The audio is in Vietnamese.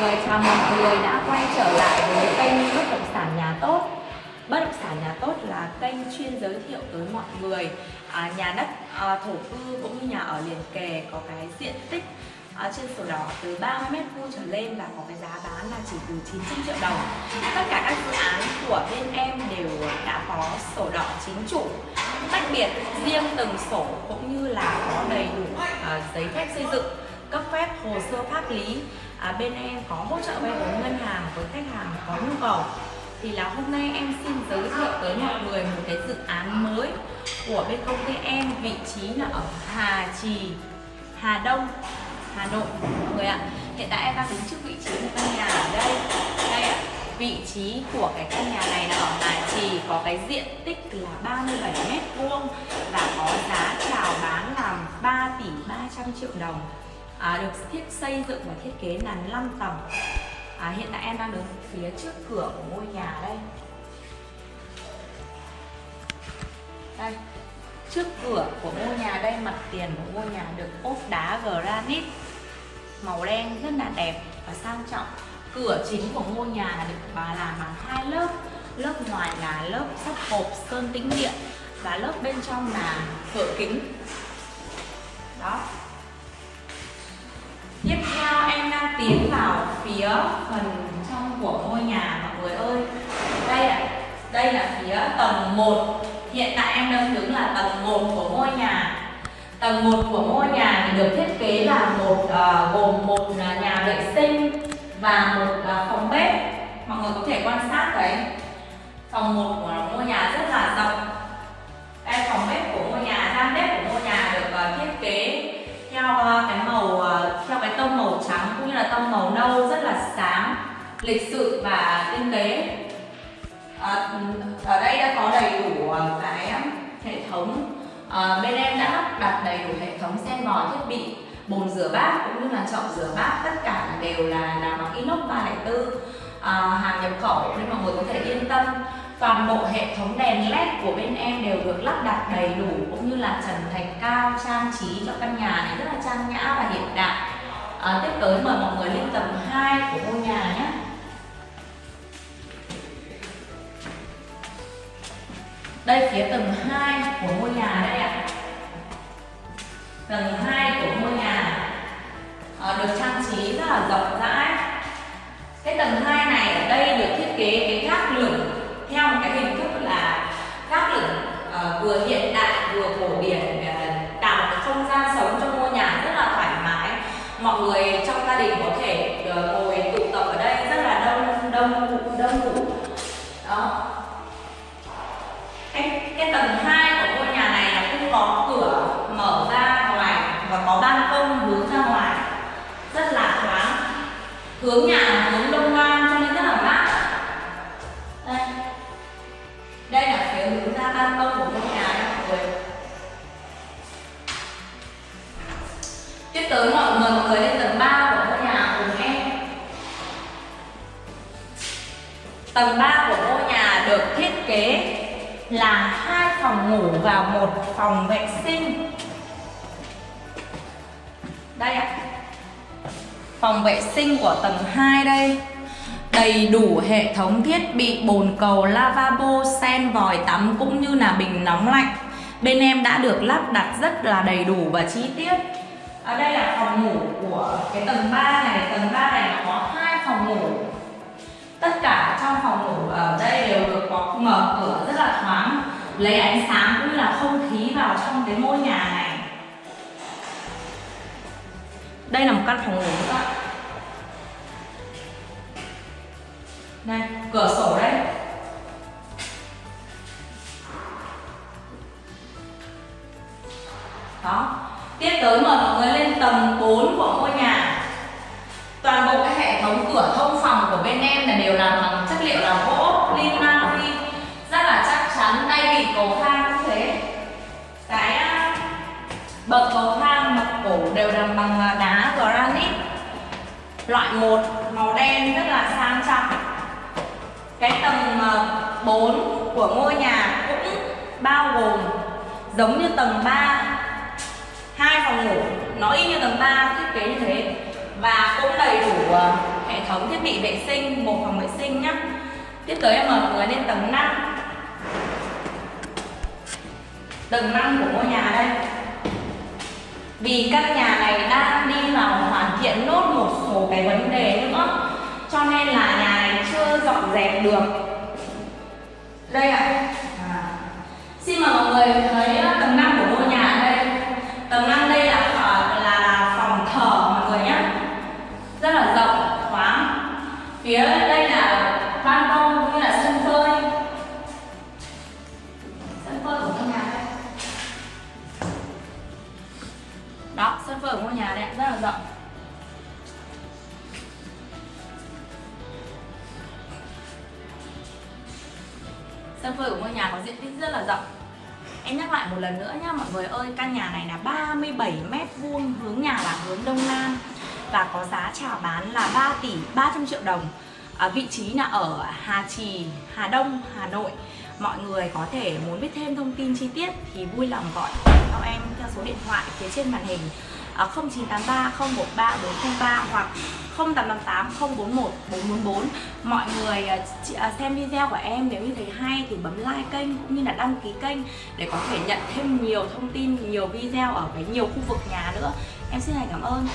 người, chào mọi người đã quay trở lại với kênh Bất động sản nhà tốt. Bất động sản nhà tốt là kênh chuyên giới thiệu tới mọi người. À, nhà đất à, thổ cư cũng như nhà ở liền kề có cái diện tích à, trên sổ đỏ từ 30 mét vuông trở lên và có cái giá bán là chỉ từ 900 triệu đồng. Tất cả các dự án của bên em đều đã có sổ đỏ chính chủ. Tách biệt riêng từng sổ cũng như là có đầy đủ à, giấy phép xây dựng cấp phép hồ sơ pháp lý à, bên em có hỗ trợ vay vốn ngân hàng với khách hàng có nhu cầu. Thì là hôm nay em xin giới thiệu tới mọi người một cái dự án mới của bên công ty em vị trí là ở Hà Trì Hà Đông Hà Nội mọi người ạ. Hiện tại em đang đứng trước vị trí căn nhà ở đây. Đây ạ vị trí của cái căn nhà này là ở Hà Trì có cái diện tích là 37 mét vuông và có giá chào bán là 3 tỷ 300 triệu đồng à, được thiết xây dựng và thiết kế là 5 tầng à, hiện tại em đang đứng phía trước cửa của ngôi nhà đây. Đây trước cửa của ngôi nhà đây mặt tiền của ngôi nhà được ốp đá granite. Màu đen rất là đẹp và sang trọng. Cửa chính của ngôi nhà được bà làm bằng hai lớp. Lớp ngoài là lớp sắt hộp sơn tĩnh điện và lớp bên trong là cửa kính. Đó. Tiến vào phía phần trong của ngôi nhà mọi người ơi. Đây ạ à, đây là phía tầng 1 hiện tại em đang đứng là tầng 1 của ngôi nhà. Tầng 1 của ngôi nhà thì được thiết kế là một uh, gồm một ờ, nhà vệ sinh và một uh, phòng bếp. Mọi người có thể quan sát thấy phòng 1 của ngôi nhà rất là rộng. Lịch sự và tinh tế. À, ở đây đã có đầy đủ ờ, cái hệ thống. À, bên em đã lắp đặt đầy đủ hệ thống sen vòi thiết bị bồn rửa bát cũng như là chậu rửa bát. Tất cả đều là làm bằng inox 304 à, hàng nhập khẩu nên mọi người có thể yên tâm. Toàn bộ hệ thống đèn led của bên em đều được lắp đặt đầy đủ cũng như là trần thạch cao trang trí cho căn nhà này rất là trang nhã và hiện đại. À, tiếp tới mời mọi người lên tầng 2 của ngôi nhà nhé. Phía tầng 2 của ngôi nhà đây ạ. Tầng 2 của ngôi nhà à, được trang trí rất là rộng rãi. Cái tầng 2 này ở đây được thiết kế cái gác lửng theo một cái hình thức là gác lửng uh, vừa hiện đại vừa cổ điển uh, tạo một không gian sống cho ngôi nhà rất là thoải mái. Mọi người trong gia đình có thể uh, ngồi tụ tập ở đây rất là đông đông đông đủ tầng 2 của ngôi nhà này là cũng có cửa mở ra ngoài và có ban công hướng ra ngoài. Rất là thoáng. Hướng nhà là hướng đông nam cho nên rất là mát. Đây. Đây là phía hướng ra ban công của ngôi nhà nha mọi người. Tiếp tới mọi người mọi người lên tầng 3 của ngôi nhà cùng em. Tầng 3 của ngôi nhà được thiết kế là hai phòng ngủ và một phòng vệ sinh. Đây ạ. Phòng vệ sinh của tầng 2 đây. Đầy đủ hệ thống thiết bị, bồn cầu, lavabo, sen, vòi tắm cũng như là bình nóng lạnh. Bên em đã được lắp đặt rất là đầy đủ và chi tiết. Ở đây là phòng ngủ của cái tầng 3 này. Tầng 3 này có hai phòng ngủ. Tất cả trong phòng ngủ ở đây đều được có mở cửa rất là thoáng lấy ánh sáng cũng như là không khí vào trong cái ngôi nhà này. Đây là một căn phòng ngủ các bạn. Đây cửa sổ đây. Đó. Tiếp tới mời mọi người lên tầng 4 của ngôi nhà. Toàn bộ cái hệ thống cửa thông phòng của bên em là đều làm bằng chất liệu là gỗ linh năng cầu thang cũng thế. Cái à, bậc cầu thang mặt cổ đều làm bằng à, đá granite. Loại 1 màu đen rất là sang trọng. Cái tầng à, 4 của ngôi nhà cũng bao gồm giống như tầng 3 hai phòng ngủ. Nó y như tầng 3 thiết kế như thế. Và cũng đầy đủ hệ thống thiết bị vệ sinh, một phòng vệ sinh nhá. Tiếp tới em mời mọi người lên tầng 5 tầng 5 của ngôi nhà đây vì căn nhà này đang đi vào hoàn thiện nốt một số cái vấn đề nữa, cho nên là nhà này chưa dọn dẹp được đây ạ à. à. xin mời mọi người thấy à, tầng phở của ngôi nhà đây rất là rộng. Sân phơi của ngôi nhà có diện tích rất là rộng. Em nhắc lại một lần nữa nhá mọi người ơi Căn nhà này là 37 mét vuông hướng nhà là hướng đông nam Và có giá chào bán là 3 tỷ 300 triệu đồng. À, Vị trí là ở Hà Trì, Hà Đông, Hà Nội. Mọi người có thể muốn biết thêm thông tin chi tiết thì vui lòng gọi cho em theo số điện thoại phía trên màn hình. 0983 013 403 hoặc 0888 041 444 Mọi người ờ, ờ, xem video của em nếu như thấy hay thì bấm like kênh cũng như là đăng ký kênh để có thể nhận thêm nhiều thông tin, nhiều video ở cái nhiều khu vực nhà nữa. Em xin hãy cảm ơn.